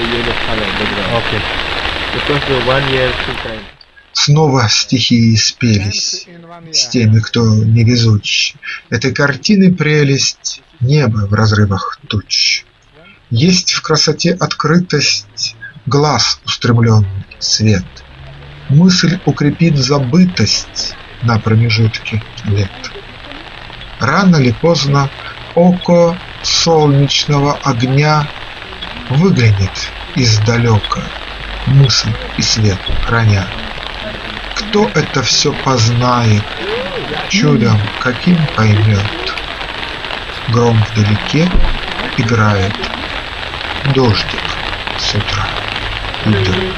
Okay. Because the one year two time. Снова стихии спелись с теми, кто невезуч. Этой картины прелесть небо в разрывах туч. Есть в красоте открытость, глаз устремленный, свет. Мысль укрепит забытость на промежутке лет. Рано ли поздно око солнечного огня Выглянет издалека, мысль и свет храня. Кто это все познает, чудом каким поймет? Гром вдалеке играет, дождик с утра идет.